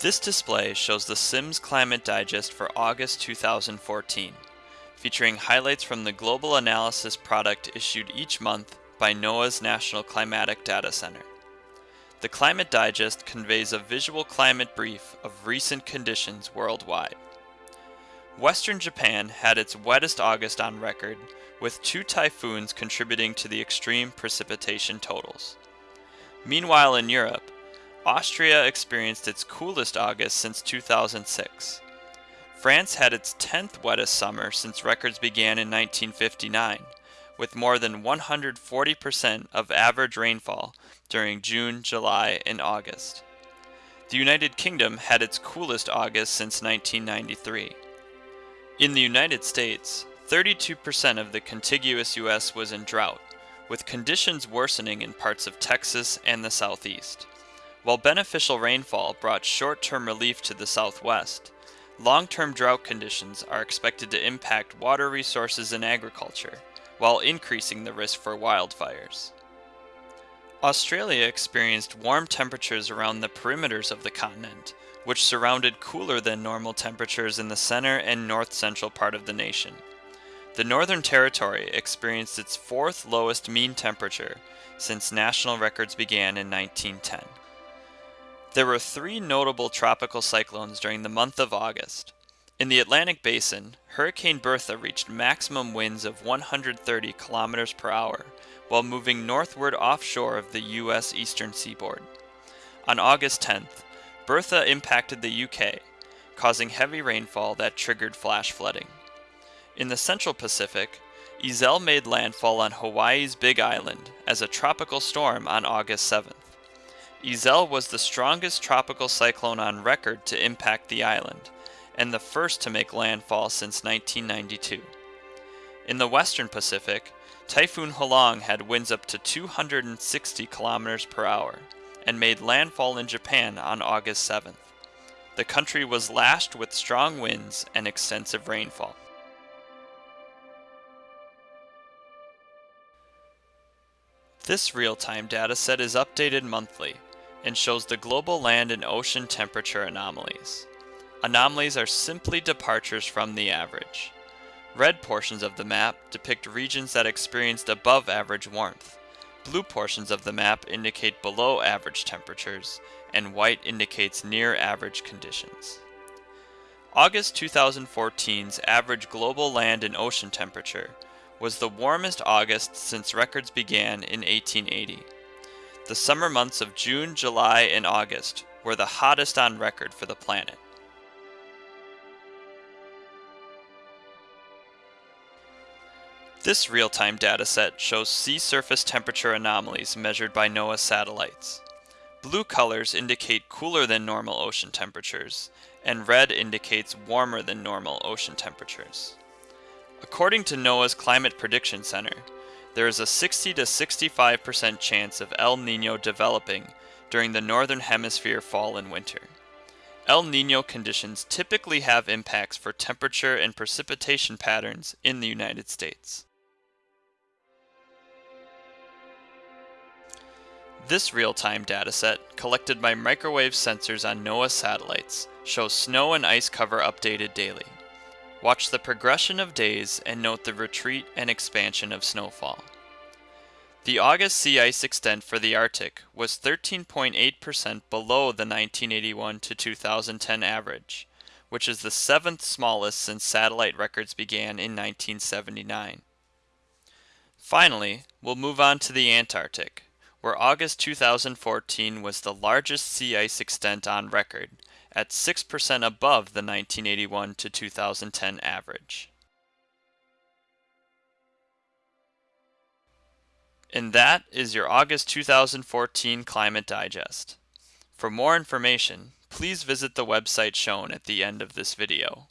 This display shows the Sims Climate Digest for August 2014, featuring highlights from the global analysis product issued each month by NOAA's National Climatic Data Center. The Climate Digest conveys a visual climate brief of recent conditions worldwide. Western Japan had its wettest August on record, with two typhoons contributing to the extreme precipitation totals. Meanwhile in Europe, Austria experienced its coolest August since 2006. France had its 10th wettest summer since records began in 1959, with more than 140% of average rainfall during June, July, and August. The United Kingdom had its coolest August since 1993. In the United States, 32% of the contiguous U.S. was in drought, with conditions worsening in parts of Texas and the southeast. While beneficial rainfall brought short-term relief to the southwest, long-term drought conditions are expected to impact water resources and agriculture, while increasing the risk for wildfires. Australia experienced warm temperatures around the perimeters of the continent, which surrounded cooler than normal temperatures in the center and north-central part of the nation. The Northern Territory experienced its fourth lowest mean temperature since national records began in 1910. There were three notable tropical cyclones during the month of August. In the Atlantic Basin, Hurricane Bertha reached maximum winds of 130 kilometers per hour while moving northward offshore of the U.S. eastern seaboard. On August 10th, Bertha impacted the UK, causing heavy rainfall that triggered flash flooding. In the central Pacific, Iselle made landfall on Hawaii's Big Island as a tropical storm on August 7th. Iselle was the strongest tropical cyclone on record to impact the island, and the first to make landfall since 1992. In the western Pacific, Typhoon Halong had winds up to 260 kilometers per hour and made landfall in Japan on August 7th. The country was lashed with strong winds and extensive rainfall. This real-time dataset is updated monthly and shows the global land and ocean temperature anomalies. Anomalies are simply departures from the average. Red portions of the map depict regions that experienced above average warmth. Blue portions of the map indicate below average temperatures, and white indicates near average conditions. August 2014's average global land and ocean temperature was the warmest August since records began in 1880. The summer months of June, July, and August were the hottest on record for the planet. This real-time dataset shows sea surface temperature anomalies measured by NOAA satellites. Blue colors indicate cooler than normal ocean temperatures, and red indicates warmer than normal ocean temperatures. According to NOAA's Climate Prediction Center, there is a 60 to 65% chance of El Nino developing during the Northern Hemisphere fall and winter. El Nino conditions typically have impacts for temperature and precipitation patterns in the United States. This real-time dataset, collected by microwave sensors on NOAA satellites, shows snow and ice cover updated daily. Watch the progression of days and note the retreat and expansion of snowfall. The August sea ice extent for the Arctic was 13.8% below the 1981 to 2010 average, which is the seventh smallest since satellite records began in 1979. Finally, we'll move on to the Antarctic, where August 2014 was the largest sea ice extent on record, at 6% above the 1981 to 2010 average. And that is your August 2014 Climate Digest. For more information, please visit the website shown at the end of this video.